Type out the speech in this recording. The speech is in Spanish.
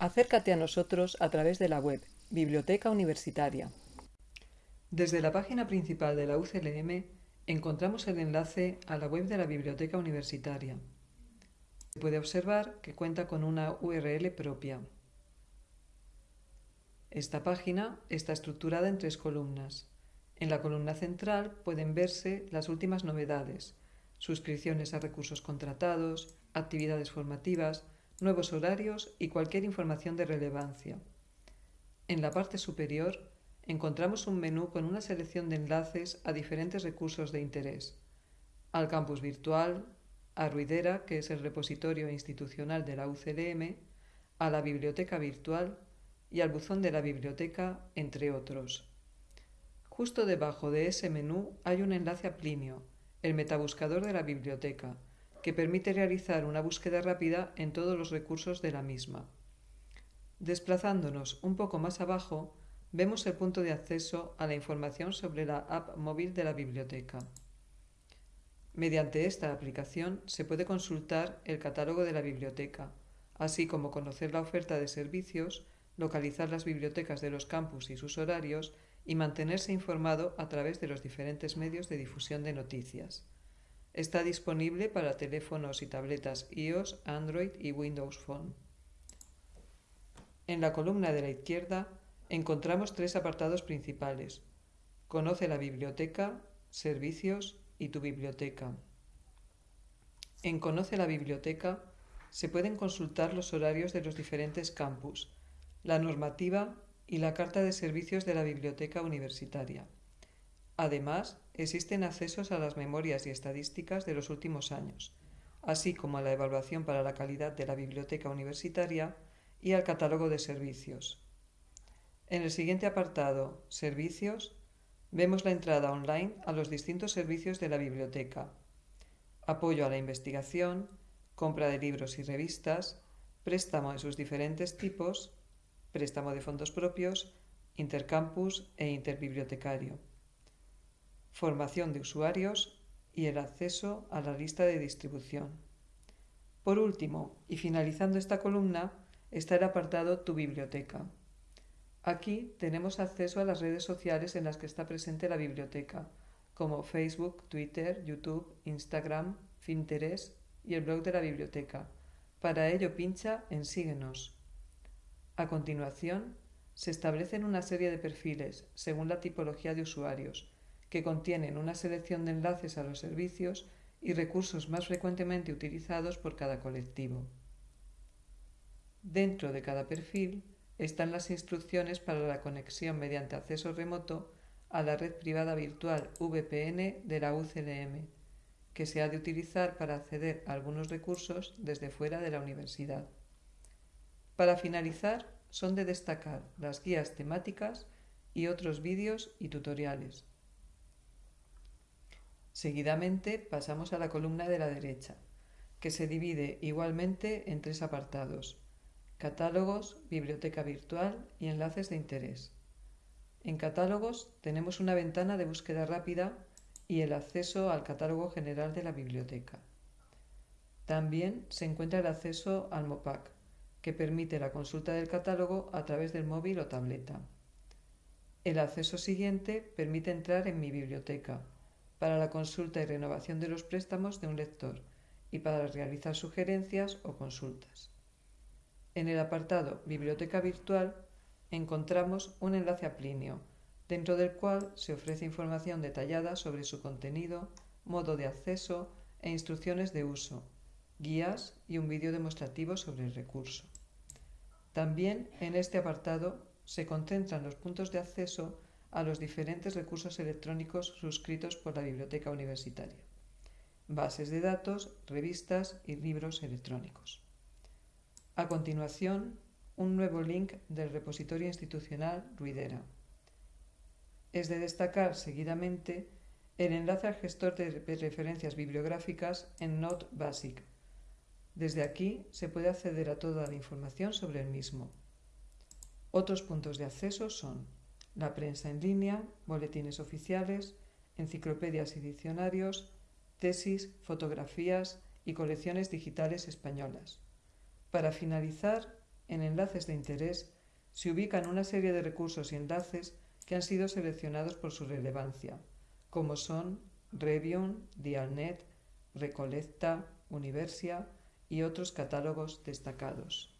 Acércate a nosotros a través de la web Biblioteca Universitaria. Desde la página principal de la UCLM encontramos el enlace a la web de la Biblioteca Universitaria. Se puede observar que cuenta con una URL propia. Esta página está estructurada en tres columnas. En la columna central pueden verse las últimas novedades, suscripciones a recursos contratados, actividades formativas, nuevos horarios y cualquier información de relevancia. En la parte superior encontramos un menú con una selección de enlaces a diferentes recursos de interés. Al campus virtual, a Ruidera, que es el repositorio institucional de la UCLM, a la biblioteca virtual y al buzón de la biblioteca, entre otros. Justo debajo de ese menú hay un enlace a Plinio, el metabuscador de la biblioteca, que permite realizar una búsqueda rápida en todos los recursos de la misma. Desplazándonos un poco más abajo, vemos el punto de acceso a la información sobre la app móvil de la biblioteca. Mediante esta aplicación se puede consultar el catálogo de la biblioteca, así como conocer la oferta de servicios, localizar las bibliotecas de los campus y sus horarios y mantenerse informado a través de los diferentes medios de difusión de noticias. Está disponible para teléfonos y tabletas iOS, Android y Windows Phone. En la columna de la izquierda encontramos tres apartados principales. Conoce la biblioteca, servicios y tu biblioteca. En Conoce la biblioteca se pueden consultar los horarios de los diferentes campus, la normativa y la Carta de Servicios de la Biblioteca Universitaria. Además, existen accesos a las memorias y estadísticas de los últimos años, así como a la evaluación para la calidad de la biblioteca universitaria y al catálogo de servicios. En el siguiente apartado, Servicios, vemos la entrada online a los distintos servicios de la biblioteca, apoyo a la investigación, compra de libros y revistas, préstamo en sus diferentes tipos préstamo de fondos propios, intercampus e interbibliotecario, formación de usuarios y el acceso a la lista de distribución. Por último, y finalizando esta columna, está el apartado Tu biblioteca. Aquí tenemos acceso a las redes sociales en las que está presente la biblioteca, como Facebook, Twitter, YouTube, Instagram, Pinterest y el blog de la biblioteca. Para ello pincha en Síguenos. A continuación, se establecen una serie de perfiles según la tipología de usuarios, que contienen una selección de enlaces a los servicios y recursos más frecuentemente utilizados por cada colectivo. Dentro de cada perfil están las instrucciones para la conexión mediante acceso remoto a la red privada virtual VPN de la UCLM, que se ha de utilizar para acceder a algunos recursos desde fuera de la universidad. Para finalizar, son de destacar las guías temáticas y otros vídeos y tutoriales. Seguidamente pasamos a la columna de la derecha, que se divide igualmente en tres apartados, catálogos, biblioteca virtual y enlaces de interés. En catálogos tenemos una ventana de búsqueda rápida y el acceso al catálogo general de la biblioteca. También se encuentra el acceso al MOPAC, que permite la consulta del catálogo a través del móvil o tableta. El acceso siguiente permite entrar en mi biblioteca para la consulta y renovación de los préstamos de un lector y para realizar sugerencias o consultas. En el apartado Biblioteca Virtual encontramos un enlace a Plinio, dentro del cual se ofrece información detallada sobre su contenido, modo de acceso e instrucciones de uso, guías y un vídeo demostrativo sobre el recurso. También en este apartado se concentran los puntos de acceso a los diferentes recursos electrónicos suscritos por la biblioteca universitaria, bases de datos, revistas y libros electrónicos. A continuación, un nuevo link del repositorio institucional Ruidera. Es de destacar seguidamente el enlace al gestor de referencias bibliográficas en Note Basic, desde aquí se puede acceder a toda la información sobre el mismo. Otros puntos de acceso son la prensa en línea, boletines oficiales, enciclopedias y diccionarios, tesis, fotografías y colecciones digitales españolas. Para finalizar, en enlaces de interés, se ubican una serie de recursos y enlaces que han sido seleccionados por su relevancia, como son Revion, Dialnet, Recolecta, Universia y otros catálogos destacados.